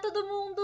Todo mundo,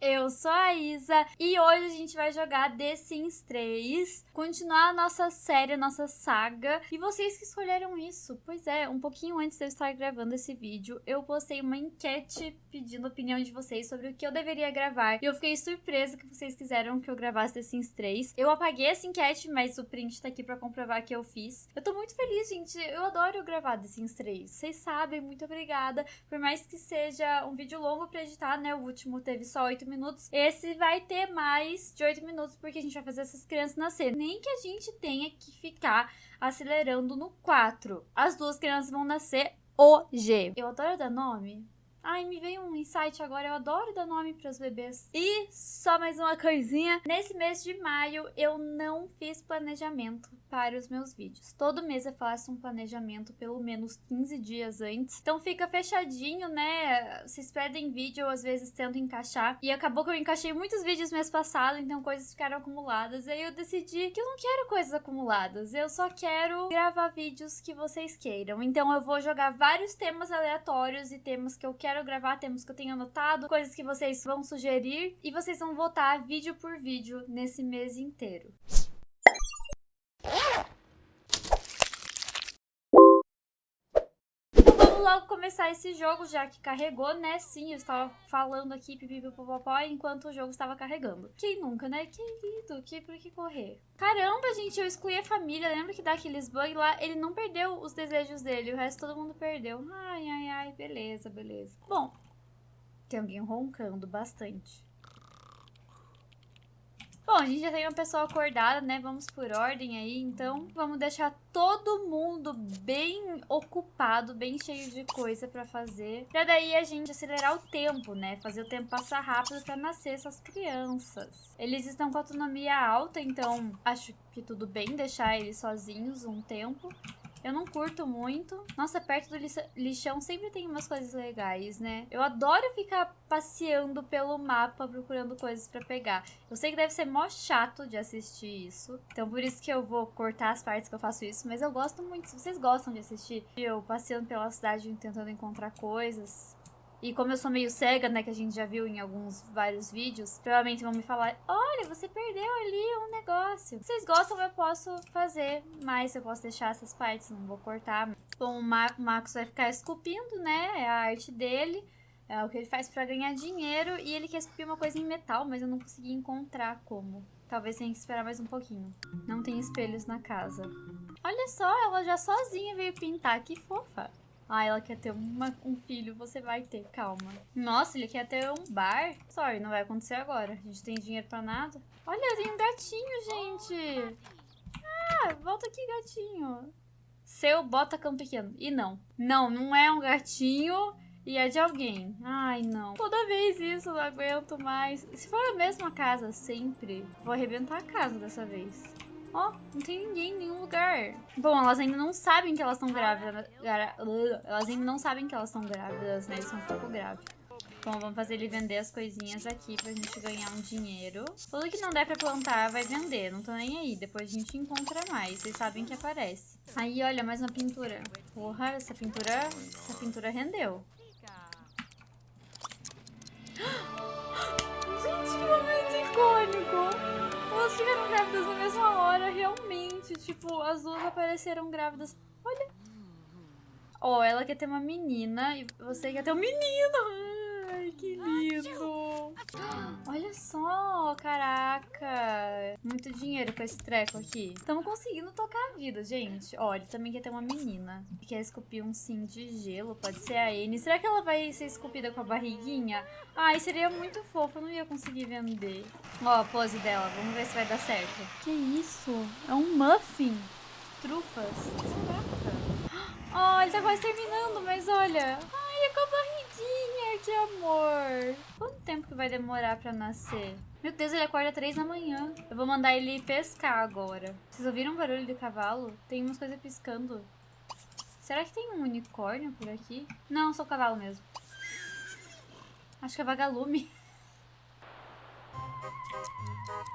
eu sou a Isa e hoje a gente vai jogar The Sims 3, continuar a nossa série, a nossa saga, e vocês que escolheram isso. Pois é, um pouquinho antes de eu estar gravando esse vídeo, eu postei uma enquete pedindo a opinião de vocês sobre o que eu deveria gravar, e eu fiquei surpresa que vocês quiseram que eu gravasse The Sims 3. Eu apaguei essa enquete, mas o print tá aqui pra comprovar que eu fiz. Eu tô muito feliz, gente, eu adoro gravar The Sims 3, vocês sabem, muito obrigada, por mais que seja um vídeo longo pra editar, né, o último teve só 8 minutos, esse vai ter mais de 8 minutos porque a gente vai fazer essas crianças nascer. Nem que a gente tenha que ficar acelerando no 4. As duas crianças vão nascer hoje. Eu adoro dar nome. Ai, me veio um insight agora, eu adoro dar nome para os bebês. E só mais uma coisinha, nesse mês de maio eu não fiz planejamento para os meus vídeos. Todo mês eu faço um planejamento pelo menos 15 dias antes, então fica fechadinho, né? Vocês pedem vídeo, eu às vezes tento encaixar, e acabou que eu encaixei muitos vídeos mês passado, então coisas ficaram acumuladas, aí eu decidi que eu não quero coisas acumuladas, eu só quero gravar vídeos que vocês queiram. Então eu vou jogar vários temas aleatórios e temas que eu quero quero gravar, temas que eu tenho anotado, coisas que vocês vão sugerir e vocês vão votar vídeo por vídeo nesse mês inteiro. Logo começar esse jogo, já que carregou, né? Sim, eu estava falando aqui pipipipopopó enquanto o jogo estava carregando. Quem nunca, né? Querido, que por que correr? Caramba, gente, eu excluí a família. Lembra que dá aqueles bugs lá? Ele não perdeu os desejos dele, o resto todo mundo perdeu. Ai, ai, ai, beleza, beleza. Bom, tem alguém roncando bastante. Bom, a gente já tem uma pessoa acordada, né? Vamos por ordem aí, então vamos deixar todo mundo bem ocupado, bem cheio de coisa pra fazer. Pra daí a gente acelerar o tempo, né? Fazer o tempo passar rápido pra nascer essas crianças. Eles estão com autonomia alta, então acho que tudo bem deixar eles sozinhos um tempo. Eu não curto muito. Nossa, perto do lixão sempre tem umas coisas legais, né? Eu adoro ficar passeando pelo mapa procurando coisas pra pegar. Eu sei que deve ser mó chato de assistir isso. Então por isso que eu vou cortar as partes que eu faço isso. Mas eu gosto muito. Se vocês gostam de assistir eu passeando pela cidade tentando encontrar coisas, e como eu sou meio cega, né, que a gente já viu em alguns vários vídeos, provavelmente vão me falar, olha, você perdeu ali um negócio. Se vocês gostam, eu posso fazer, mas eu posso deixar essas partes, não vou cortar. Bom, o Marcos vai ficar esculpindo, né, é a arte dele, é o que ele faz pra ganhar dinheiro, e ele quer esculpir uma coisa em metal, mas eu não consegui encontrar como. Talvez tenha que esperar mais um pouquinho. Não tem espelhos na casa. Olha só, ela já sozinha veio pintar, que fofa. Ah, ela quer ter uma, um filho, você vai ter, calma. Nossa, ele quer ter um bar? Sorry, não vai acontecer agora. A gente tem dinheiro pra nada. Olha, tem um gatinho, gente. Ah, volta aqui, gatinho. Seu bota-cão pequeno. E não. Não, não é um gatinho e é de alguém. Ai, não. Toda vez isso, não aguento mais. Se for a mesma casa sempre, vou arrebentar a casa dessa vez. Ó, oh, não tem ninguém em nenhum lugar. Bom, elas ainda não sabem que elas estão grávidas. Elas ainda não sabem que elas estão grávidas, né? Isso é um pouco grave. Bom, vamos fazer ele vender as coisinhas aqui pra gente ganhar um dinheiro. Tudo que não der pra plantar vai vender, não tô nem aí. Depois a gente encontra mais, vocês sabem que aparece. Aí, olha, mais uma pintura. Porra, essa pintura, essa pintura rendeu. Realmente. Tipo, as duas apareceram grávidas. Olha. Ó, oh, ela quer ter uma menina e você quer ter um menino. Ai, que lindo. Olha só, caraca. Muito dinheiro com esse treco aqui. Estamos conseguindo tocar a vida, gente. Ó, ele também quer ter uma menina. Quer esculpir um sim de gelo. Pode ser a N. Será que ela vai ser esculpida com a barriguinha? Ai, seria muito fofo. Eu não ia conseguir vender. Ó, a pose dela. Vamos ver se vai dar certo. Que isso? É um muffin. Trufas. Caraca. Ó, oh, ele tá quase terminando, mas olha. Ai, é com a barriguinha que amor. Quanto tempo que vai demorar pra nascer? Meu Deus, ele acorda três da manhã. Eu vou mandar ele pescar agora. Vocês ouviram o barulho de cavalo? Tem umas coisas piscando. Será que tem um unicórnio por aqui? Não, só o cavalo mesmo. Acho que é vagalume.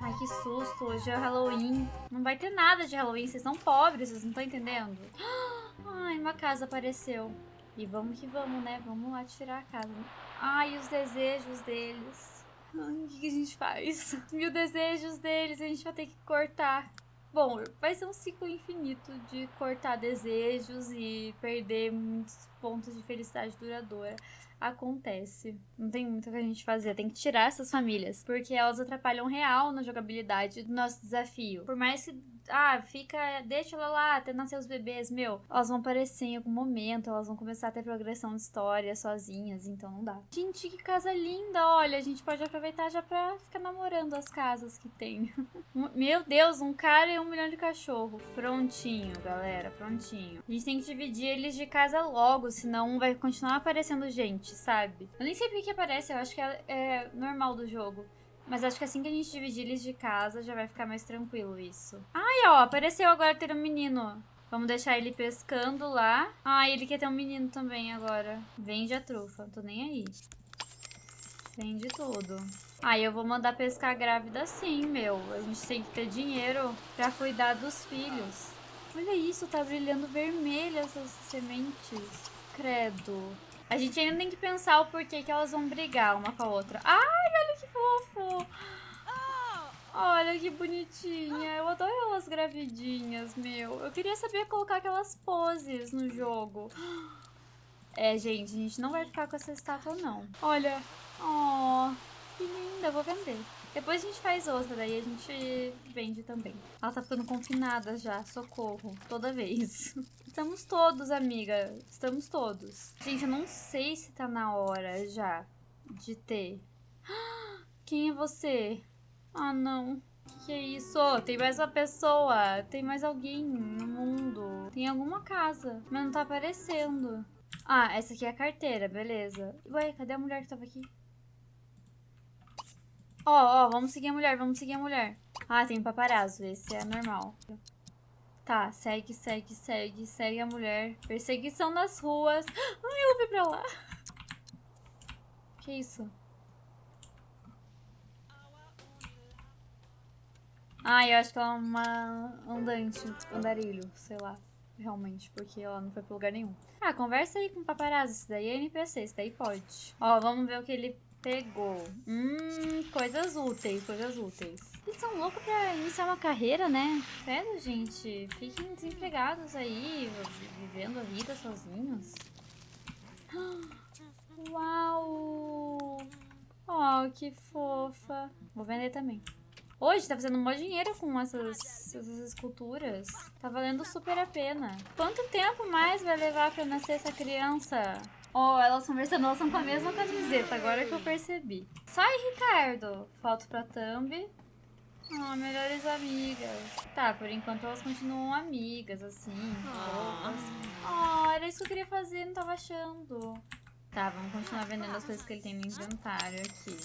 Ai, que susto. Hoje é Halloween. Não vai ter nada de Halloween. Vocês são pobres, vocês não estão entendendo. Ai, uma casa apareceu. E vamos que vamos, né? Vamos lá tirar a casa. Ai, os desejos deles. Ai, o que, a gente faz? Mil desejos deles, a gente vai ter que cortar. Bom, vai ser um ciclo infinito de cortar desejos e perder muitos pontos de felicidade duradoura. Acontece. Não tem muito o que a gente fazer. Tem que tirar essas famílias. Porque elas atrapalham real na jogabilidade do nosso desafio. Por mais que ah, fica, deixa ela lá até nascer os bebês, meu, elas vão aparecer em algum momento, elas vão começar a ter progressão de história sozinhas, então não dá. Gente, que casa linda, olha, a gente pode aproveitar já pra ficar namorando as casas que tem. meu Deus, um cara e um milhão de cachorro. Prontinho, galera, prontinho. A gente tem que dividir eles de casa logo, senão vai continuar aparecendo gente, sabe? Eu nem sei por que aparece, eu acho que é, é normal do jogo. Mas acho que assim que a gente dividir eles de casa, já vai ficar mais tranquilo isso. Ai, ó, apareceu agora ter um menino. Vamos deixar ele pescando lá. Ah, ele quer ter um menino também agora. Vende a trufa, tô nem aí. Vende tudo. Ah, eu vou mandar pescar grávida sim, meu. A gente tem que ter dinheiro pra cuidar dos filhos. Olha isso, tá brilhando vermelho essas sementes. Credo. A gente ainda tem que pensar o porquê que elas vão brigar uma com a outra. Ai, olha que fofo! Olha que bonitinha. Eu adoro elas gravidinhas, meu. Eu queria saber colocar aquelas poses no jogo. É, gente, a gente não vai ficar com essa estátua, não. Olha. Oh, que linda. Eu vou vender. Depois a gente faz outra, daí a gente vende também. Ela tá ficando confinada já, socorro, toda vez. Estamos todos, amiga, estamos todos. Gente, eu não sei se tá na hora já de ter. Quem é você? Ah, não. Que, que é isso? Tem mais uma pessoa, tem mais alguém no mundo. Tem alguma casa, mas não tá aparecendo. Ah, essa aqui é a carteira, beleza. Ué, cadê a mulher que tava aqui? Ó, ó, vamos seguir a mulher, vamos seguir a mulher. Ah, tem paparazzo, esse é normal. Tá, segue, segue, segue, segue a mulher. Perseguição nas ruas. Ai, ela foi pra lá. Que isso? Ah, eu acho que ela é uma andante, andarilho, sei lá. Realmente, porque ela não foi pra lugar nenhum. Ah, conversa aí com o paparazzo. Isso daí é NPC, isso daí pode. Ó, vamos ver o que ele Pegou. Hum, coisas úteis, coisas úteis. Eles são loucos pra iniciar uma carreira, né? Sério, gente. Fiquem desempregados aí, vivendo a vida sozinhos. Uau! Oh, que fofa. Vou vender também. Hoje tá fazendo um bom dinheiro com essas, essas esculturas. Tá valendo super a pena. Quanto tempo mais vai levar pra nascer essa criança? Ó, oh, elas conversando, elas são com a mesma camiseta, agora que eu percebi. Sai, Ricardo! Falta pra Thumb. Ah, melhores amigas. Tá, por enquanto elas continuam amigas, assim. Ah, oh, era isso que eu queria fazer, não tava achando. Tá, vamos continuar vendendo as coisas que ele tem no inventário aqui.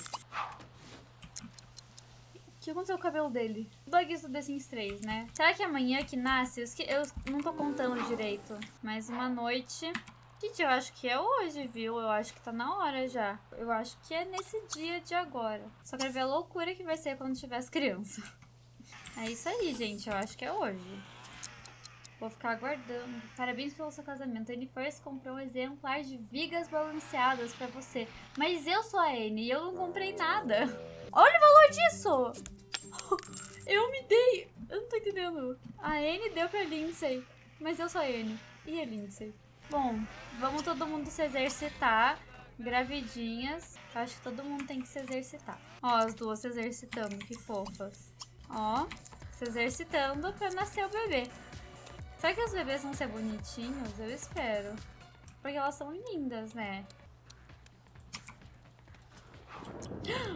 O que aconteceu com o cabelo dele? Bugs do The Sims 3, né? Será que amanhã que nasce? Eu não tô contando direito. Mais uma noite. Gente, eu acho que é hoje, viu? Eu acho que tá na hora já. Eu acho que é nesse dia de agora. Só quero ver a loucura que vai ser quando tiver as crianças. É isso aí, gente. Eu acho que é hoje. Vou ficar aguardando. Parabéns pelo seu casamento. A Anne First comprou um exemplar de vigas balanceadas pra você. Mas eu sou a Anne e eu não comprei nada. Olha o valor disso! Eu me dei... Eu não tô entendendo. A Anne deu pra Lindsay. Mas eu sou a Anne. E a Lindsay? Bom, vamos todo mundo se exercitar. Gravidinhas. Acho que todo mundo tem que se exercitar. Ó, as duas se exercitando, que fofas. Ó, se exercitando pra nascer o bebê. Será que os bebês vão ser bonitinhos? Eu espero. Porque elas são lindas, né?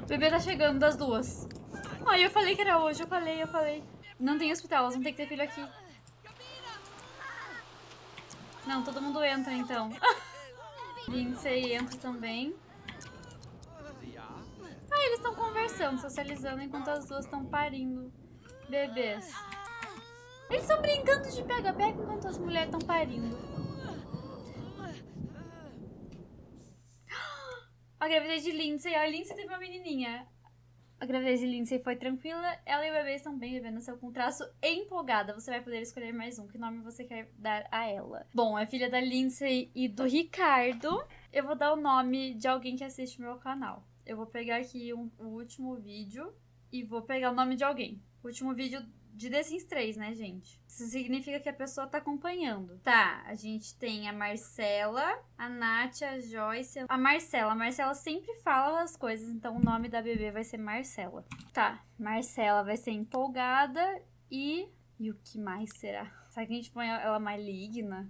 O bebê tá chegando das duas. Ai, eu falei que era hoje, eu falei, eu falei. Não tem hospital, elas vão ter que ter filho aqui. Não, todo mundo entra então. Lindsay entra também. Ah, eles estão conversando, socializando enquanto as duas estão parindo bebês. Eles estão brincando de pega-pega enquanto as mulheres estão parindo. A gravidez de Lindsay. A Lindsay teve uma menininha. A gravidez de Lindsay foi tranquila, ela e o bebê estão bem, vivendo seu com traço empolgada. Você vai poder escolher mais um. Que nome você quer dar a ela? Bom, é filha da Lindsay e do Ricardo. Eu vou dar o nome de alguém que assiste meu canal. Eu vou pegar aqui um, o último vídeo e vou pegar o nome de alguém. O último vídeo de The Sims 3, né, gente? Isso significa que a pessoa tá acompanhando. Tá, a gente tem a Marcela, a Nath, a Joyce, a Marcela. A Marcela sempre fala as coisas, então o nome da bebê vai ser Marcela. Tá, Marcela vai ser empolgada e... E o que mais será? Será que a gente põe ela maligna?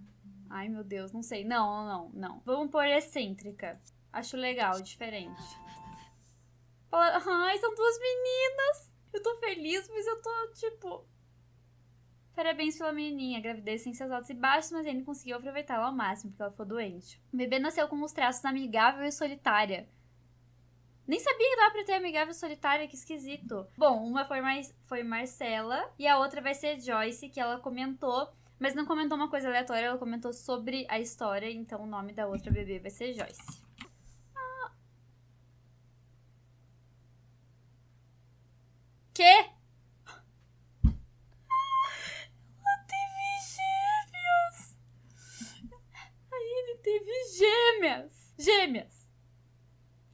Ai, meu Deus, não sei. Não, não, não. Vamos pôr excêntrica. Acho legal, diferente. Ai, são duas meninas! Eu tô feliz, mas eu tô, tipo... Parabéns pela menininha, gravidez sem seus altos e baixos, mas ele conseguiu aproveitá-la ao máximo, porque ela ficou doente. O bebê nasceu com os traços amigável e solitária. Nem sabia que dava pra ter amigável e solitária, que esquisito. Bom, uma foi, mais, foi Marcela e a outra vai ser Joyce, que ela comentou, mas não comentou uma coisa aleatória, ela comentou sobre a história, então o nome da outra bebê vai ser Joyce. Gêmeas!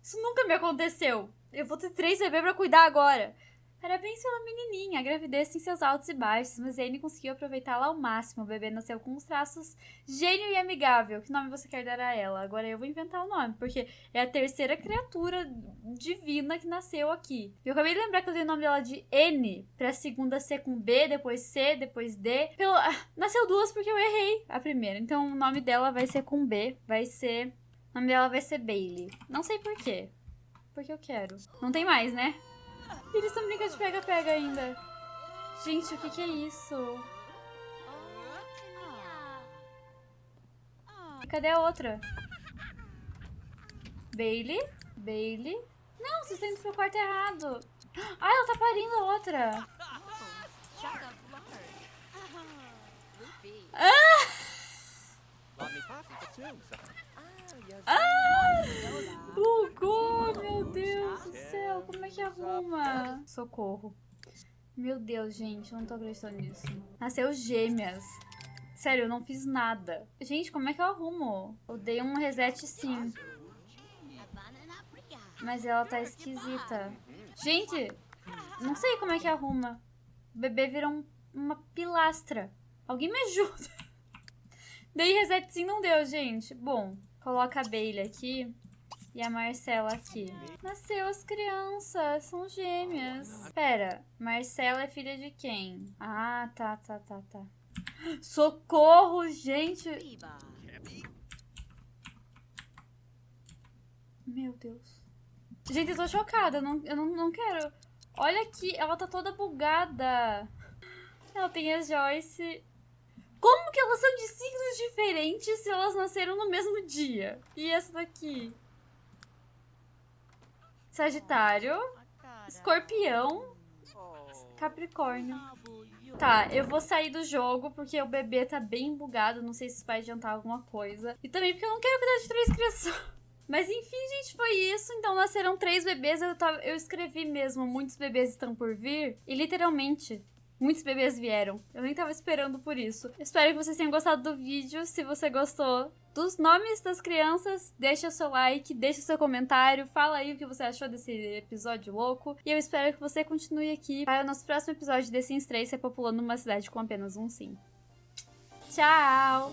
Isso nunca me aconteceu! Eu vou ter três bebês pra cuidar agora! Parabéns pela menininha, a gravidez tem seus altos e baixos, mas Zane conseguiu aproveitá-la ao máximo. O bebê nasceu com uns traços gênio e amigável. Que nome você quer dar a ela? Agora eu vou inventar o nome, porque é a terceira criatura divina que nasceu aqui. Eu acabei de lembrar que eu dei o nome dela de N, pra segunda ser com B, depois C, depois D. Pelo... Ah, nasceu duas porque eu errei a primeira, então o nome dela vai ser com B, vai ser... O nome dela vai ser Bailey. Não sei por quê. Porque eu quero. Não tem mais, né? Eles estão brincando de pega-pega ainda. Gente, o que, que é isso? Cadê a outra? Bailey? Bailey? Não, vocês estão indo pro quarto errado. Ah, ela tá parindo a outra. Ah! Ah! Bugou, meu Deus do céu. Como é que arruma? Socorro. Meu Deus, gente, eu não tô acreditando nisso. Nasceu gêmeas. Sério, eu não fiz nada. Gente, como é que eu arrumo? Eu dei um reset sim. Mas ela tá esquisita. Gente, não sei como é que arruma. O bebê virou um, uma pilastra. Alguém me ajuda. Dei reset sim, não deu, gente. Bom, coloca a Bailey aqui e a Marcela aqui. Nasceu as crianças, são gêmeas. Pera, Marcela é filha de quem? Ah, tá, tá, tá, tá. Socorro, gente! Meu Deus. Gente, eu tô chocada, eu não, eu não, não quero. Olha aqui, ela tá toda bugada. Ela tem a Joyce como que elas são de signos diferentes se elas nasceram no mesmo dia? E essa daqui? Sagitário, Escorpião, Capricórnio. Tá, eu vou sair do jogo porque o bebê tá bem bugado, não sei se isso vai adiantar alguma coisa. E também porque eu não quero cuidar de três crianças. Mas enfim, gente, foi isso. Então nasceram três bebês. Eu, tava, eu escrevi mesmo, muitos bebês estão por vir. E literalmente, Muitos bebês vieram. Eu nem tava esperando por isso. Espero que vocês tenham gostado do vídeo. Se você gostou dos nomes das crianças, deixa o seu like, deixa o seu comentário, fala aí o que você achou desse episódio louco. E eu espero que você continue aqui para o nosso próximo episódio de The Sims 3 repopulando uma cidade com apenas um sim. Tchau!